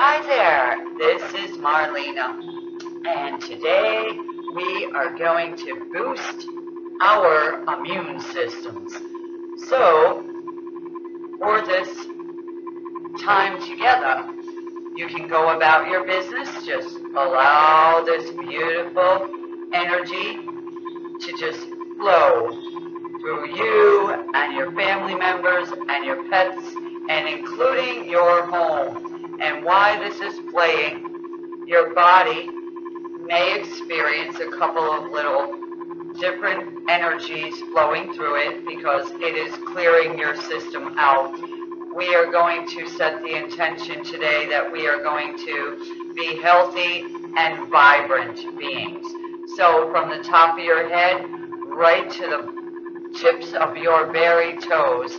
Hi there, this is Marlena, and today we are going to boost our immune systems. So, for this time together, you can go about your business, just allow this beautiful energy to just flow through you and your family members and your pets and including your home. And why this is playing, your body may experience a couple of little different energies flowing through it because it is clearing your system out. We are going to set the intention today that we are going to be healthy and vibrant beings. So from the top of your head right to the tips of your very toes,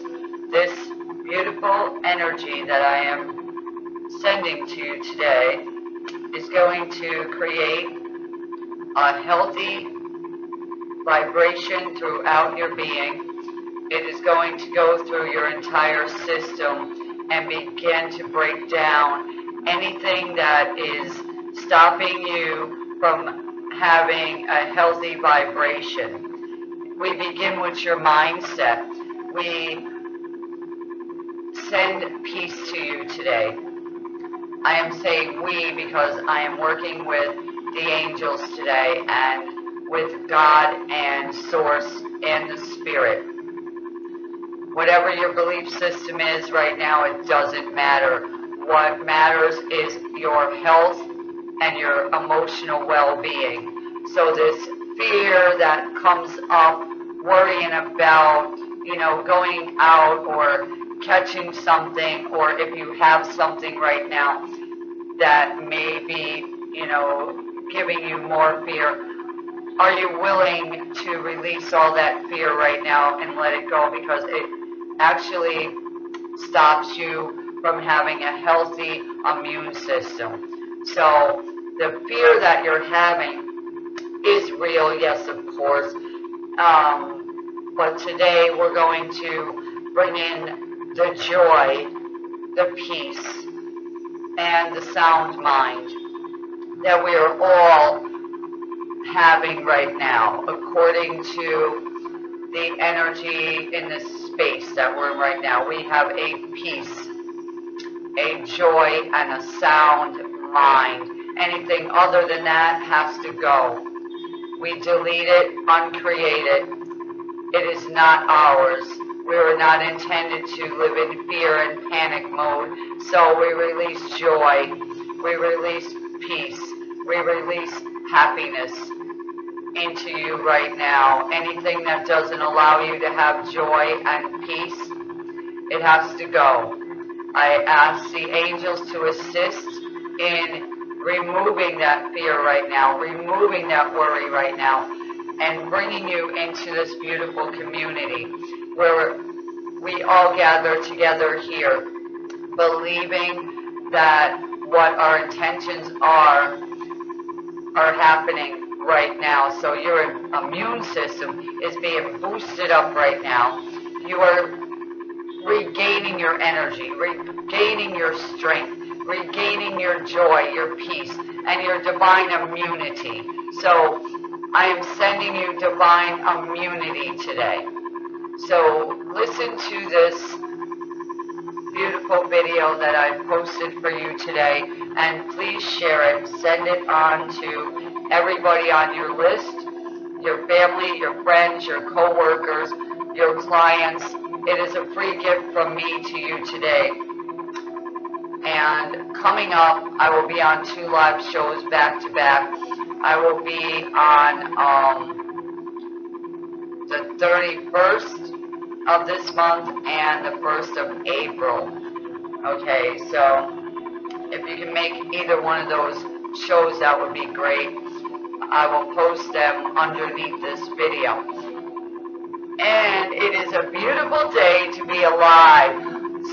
this beautiful energy that I am sending to you today is going to create a healthy vibration throughout your being. It is going to go through your entire system and begin to break down anything that is stopping you from having a healthy vibration. We begin with your mindset. We send peace to you today. I am saying we because I am working with the angels today and with God and Source and the Spirit. Whatever your belief system is right now, it doesn't matter. What matters is your health and your emotional well-being. So this fear that comes up, worrying about, you know, going out or catching something or if you have something right now that may be, you know, giving you more fear, are you willing to release all that fear right now and let it go because it actually stops you from having a healthy immune system. So the fear that you're having is real, yes, of course. Um, but today we're going to bring in the joy, the peace, and the sound mind that we are all having right now, according to the energy in this space that we're in right now. We have a peace, a joy, and a sound mind. Anything other than that has to go. We delete it, uncreate it. It is not ours. We were not intended to live in fear and panic mode. So we release joy. We release peace. We release happiness into you right now. Anything that doesn't allow you to have joy and peace, it has to go. I ask the angels to assist in removing that fear right now, removing that worry right now, and bringing you into this beautiful community where we all gather together here, believing that what our intentions are are happening right now. So your immune system is being boosted up right now. You are regaining your energy, regaining your strength, regaining your joy, your peace, and your divine immunity. So I am sending you divine immunity today. So listen to this beautiful video that I posted for you today and please share it. Send it on to everybody on your list, your family, your friends, your co-workers, your clients. It is a free gift from me to you today. And coming up, I will be on two live shows back to back. I will be on um, the 31st of this month and the 1st of April. Okay, so if you can make either one of those shows, that would be great. I will post them underneath this video. And it is a beautiful day to be alive.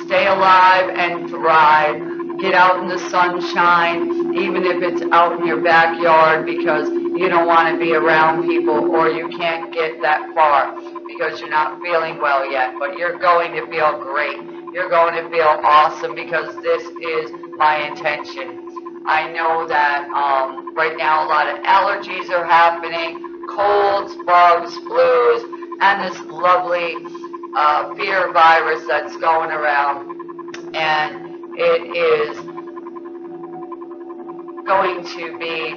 Stay alive and thrive. Get out in the sunshine, even if it's out in your backyard because you don't want to be around people or you can't get that far because you're not feeling well yet, but you're going to feel great you're going to feel awesome because this is my intention. I know that um, right now a lot of allergies are happening, colds, bugs, flus, and this lovely uh, fear virus that's going around. And it is going to be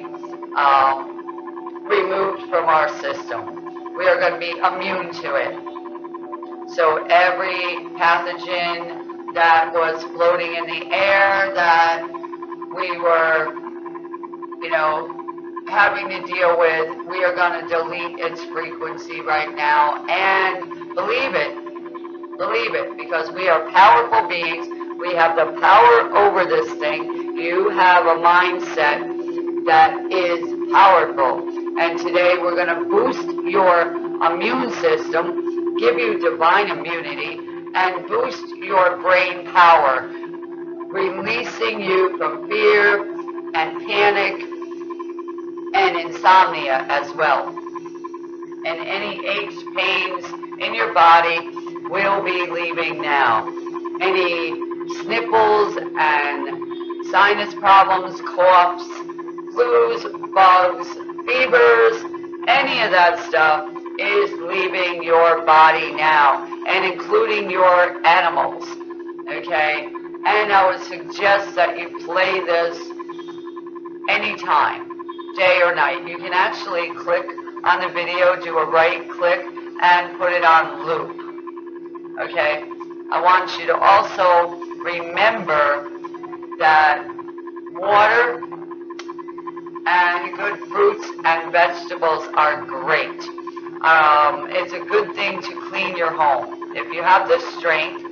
um, removed from our system. We are going to be immune to it. So every pathogen that was floating in the air that we were, you know, having to deal with, we are going to delete its frequency right now and believe it. Believe it because we are powerful beings. We have the power over this thing. You have a mindset that is powerful. And today we're going to boost your immune system, give you divine immunity, and boost your brain power, releasing you from fear and panic and insomnia as well. And any aches, pains in your body will be leaving now. Any sniffles and sinus problems, coughs, flus, bugs, fevers, any of that stuff is leaving your body now, and including your animals, okay? And I would suggest that you play this anytime, day or night. You can actually click on the video, do a right click, and put it on loop, okay? I want you to also remember that water and good fruits and vegetables are great. Um, it's a good thing to clean your home. If you have the strength,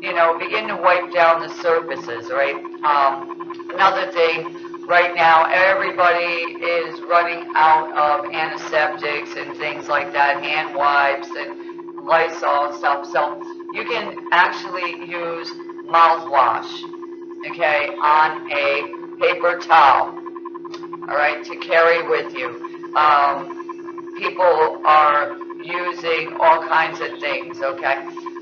you know, begin to wipe down the surfaces, right? Um, another thing, right now, everybody is running out of antiseptics and things like that, hand wipes and Lysol and stuff. So you can actually use mouthwash, okay, on a paper towel all right, to carry with you. Um, people are using all kinds of things, okay?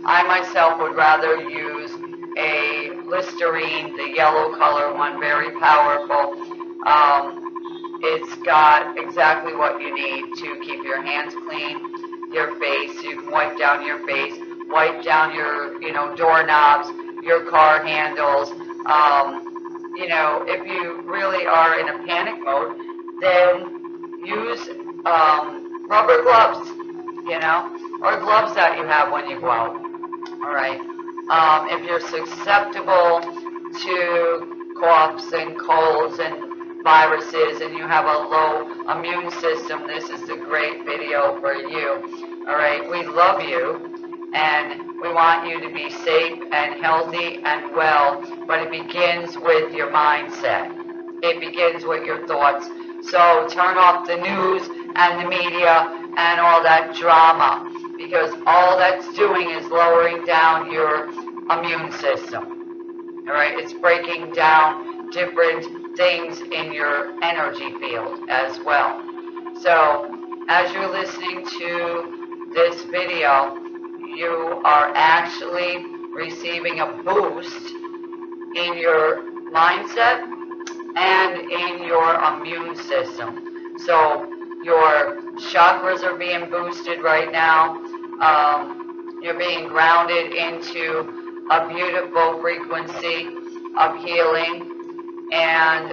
I myself would rather use a Listerine, the yellow color one, very powerful. Um, it's got exactly what you need to keep your hands clean, your face, you can wipe down your face, wipe down your, you know, doorknobs, your car handles, um, you know, if you really are in a panic mode, then use um, rubber gloves, you know, or gloves that you have when you go out. All right. Um, if you're susceptible to coughs and colds and viruses and you have a low immune system, this is a great video for you. All right. We love you and we want you to be safe and healthy and well, but it begins with your mindset. It begins with your thoughts. So turn off the news and the media and all that drama because all that's doing is lowering down your immune system. All right, it's breaking down different things in your energy field as well. So as you're listening to this video, you are actually receiving a boost in your mindset and in your immune system. So your chakras are being boosted right now. Um, you're being grounded into a beautiful frequency of healing. And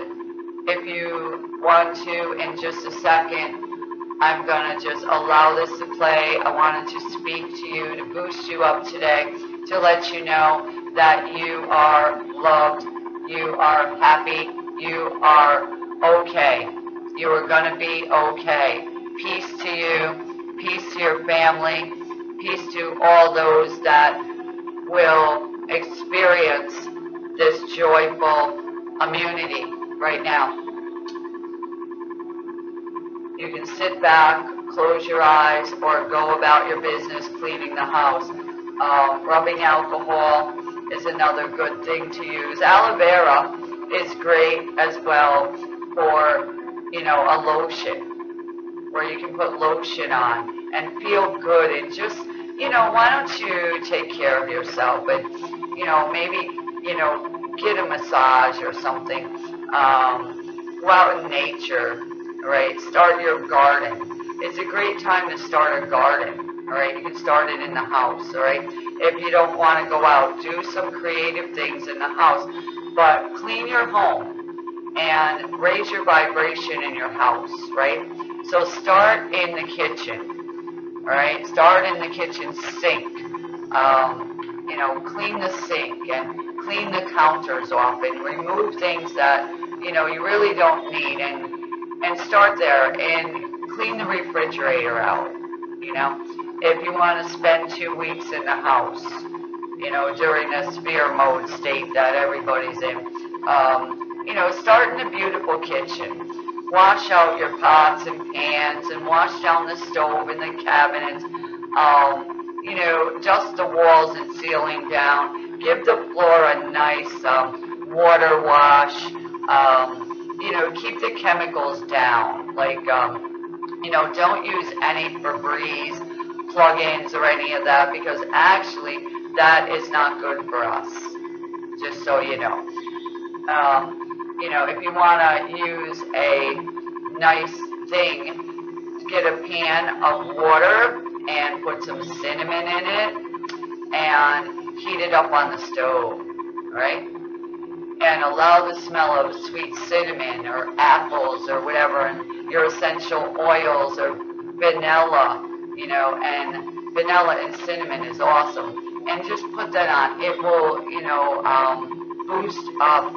if you want to, in just a second, I'm going to just allow this to play. I wanted to speak to you, to boost you up today, to let you know that you are loved, you are happy, you are okay. You are going to be okay. Peace to you, peace to your family, peace to all those that will experience this joyful immunity right now. You can sit back, close your eyes, or go about your business cleaning the house. Uh, rubbing alcohol is another good thing to use. Aloe vera is great as well for, you know, a lotion, where you can put lotion on and feel good and just you know, why don't you take care of yourself? But, you know, maybe, you know, get a massage or something. Um, go out in nature, right? Start your garden. It's a great time to start a garden, all right? You can start it in the house, all right? If you don't want to go out, do some creative things in the house, but clean your home and raise your vibration in your house, right? So start in the kitchen, all right? Start in the kitchen sink. Um, you know, clean the sink and clean the counters off and remove things that, you know, you really don't need and, and start there and clean the refrigerator out, you know. If you want to spend two weeks in the house, you know, during this fear mode state that everybody's in, um, you know, start in a beautiful kitchen. Wash out your pots and pans and wash down the stove and the cabinets. Um, you know, dust the walls and ceiling down. Give the floor a nice um, water wash. Um, you know, keep the chemicals down. Like, um, you know, don't use any Febreze plugins or any of that because actually that is not good for us. Just so you know. Um, you know, if you want to use a nice thing, get a pan of water and put some cinnamon in it and heat it up on the stove, right? And allow the smell of sweet cinnamon or apples or whatever and your essential oils or vanilla, you know, and vanilla and cinnamon is awesome. And just put that on. It will, you know, um, boost up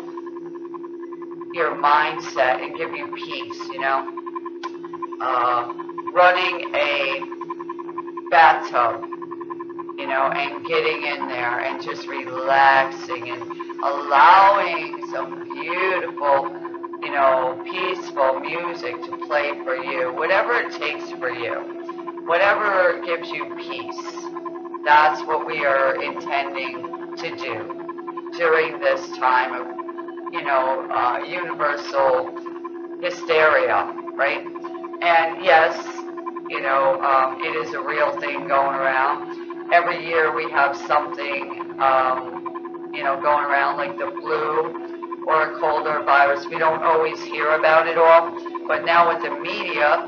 your mindset and give you peace, you know. Uh, running a bathtub, you know, and getting in there and just relaxing and allowing some beautiful, you know, peaceful music to play for you, whatever it takes for you, whatever gives you peace. That's what we are intending to do during this time of, you know, uh, universal hysteria, right? And yes, you know, um, it is a real thing going around. Every year we have something, um, you know, going around like the flu or a cold or a virus. We don't always hear about it all, but now with the media,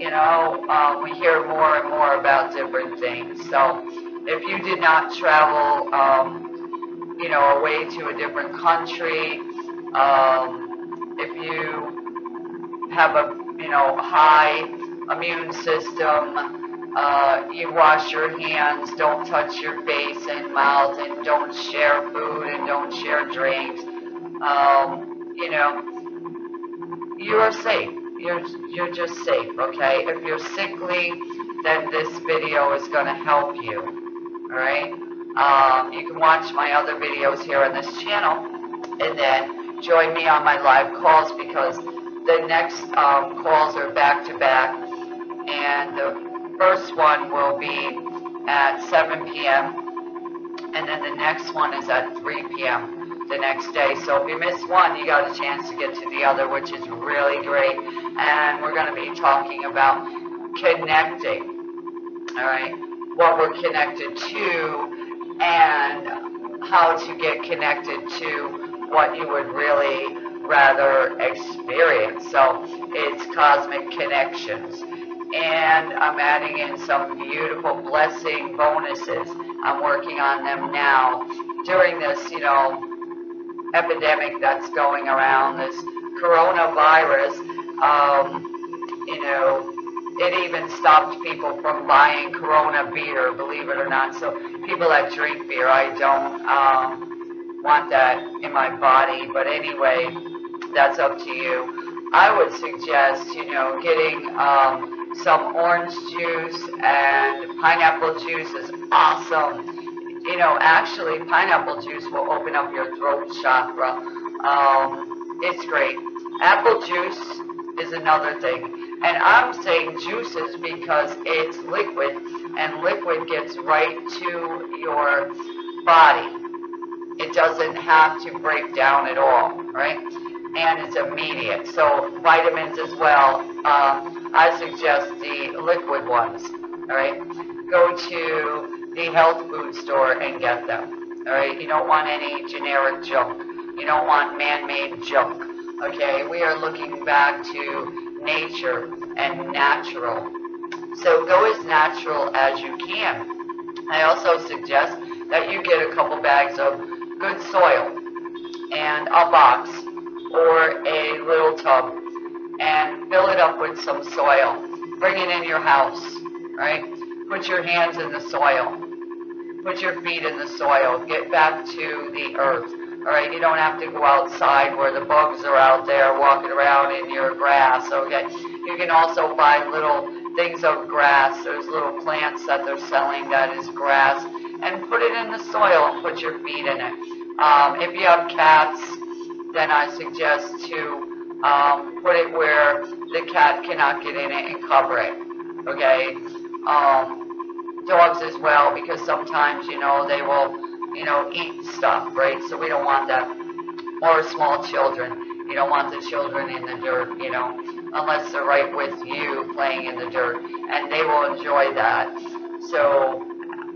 you know, um, we hear more and more about different things. So if you did not travel, um, you know, away to a different country, um, if you have a, you know, high immune system, uh, you wash your hands, don't touch your face and mouth, and don't share food and don't share drinks. Um, you know, you are safe. You're, you're just safe, okay? If you're sickly, then this video is going to help you, all right? Um, you can watch my other videos here on this channel, and then join me on my live calls because the next um, calls are back to back, and the first one will be at 7 p.m., and then the next one is at 3 p.m. the next day. So if you miss one, you got a chance to get to the other, which is really great. And we're going to be talking about connecting, all right, what we're connected to and how to get connected to what you would really rather experience. So it's cosmic connections. And I'm adding in some beautiful blessing bonuses. I'm working on them now during this, you know, epidemic that's going around, this coronavirus. Um, you know, it even stopped people from buying Corona beer, believe it or not. So people that drink beer, I don't um, want that in my body. But anyway, that's up to you. I would suggest, you know, getting um, some orange juice and pineapple juice is awesome. You know, actually, pineapple juice will open up your throat chakra. Um, it's great. Apple juice is another thing. And I'm saying juices because it's liquid, and liquid gets right to your body. It doesn't have to break down at all, right? And it's immediate. So vitamins as well. Uh, I suggest the liquid ones, all right? go to the health food store and get them. All right, you don't want any generic junk. You don't want man-made junk. Okay, we are looking back to nature and natural. So go as natural as you can. I also suggest that you get a couple bags of good soil and a box or a little tub and fill it up with some soil. Bring it in your house, right? Put your hands in the soil. Put your feet in the soil. Get back to the earth. All right, you don't have to go outside where the bugs are out there walking around in your grass. Okay, you can also buy little things of grass. There's little plants that they're selling that is grass, and put it in the soil and put your feet in it. Um, if you have cats, then I suggest to um, put it where the cat cannot get in it and cover it. Okay. Um, dogs as well, because sometimes you know they will you know, eat stuff, right? So we don't want that. Or small children. You don't want the children in the dirt, you know, unless they're right with you playing in the dirt. And they will enjoy that. So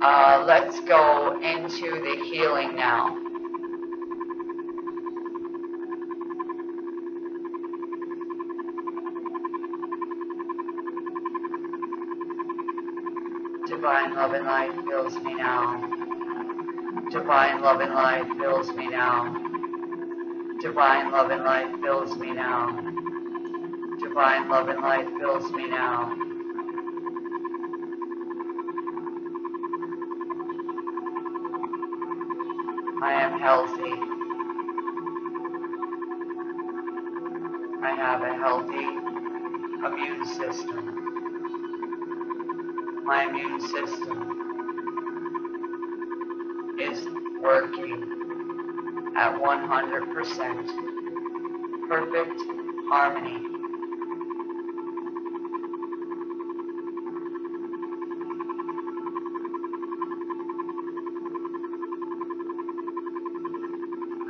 uh, let's go into the healing now. Divine love and light fills me now. Divine love and light fills me now. Divine love and light fills me now. Divine love and light fills me now. I am healthy. I have a healthy immune system. My immune system is working at 100% perfect harmony.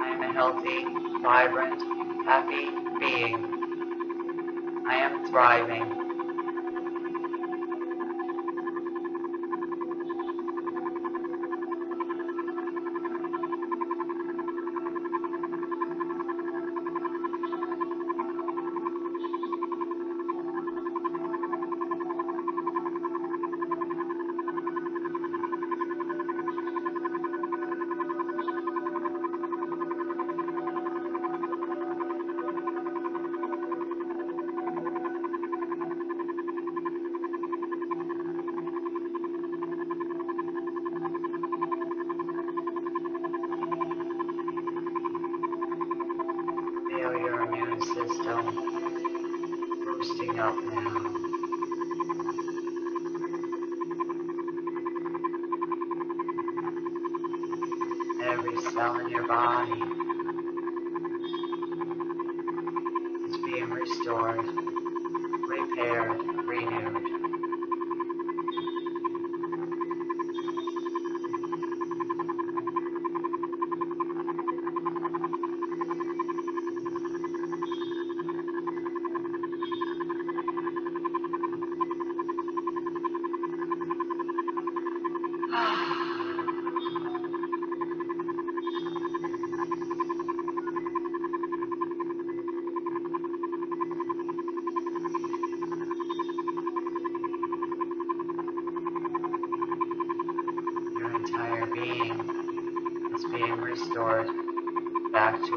I am a healthy, vibrant, happy being. I am thriving.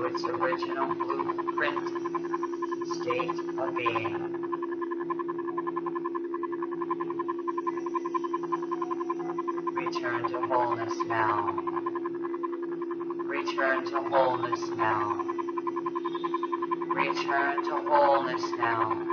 Its original blueprint state of being. Return to wholeness now. Return to wholeness now. Return to wholeness now.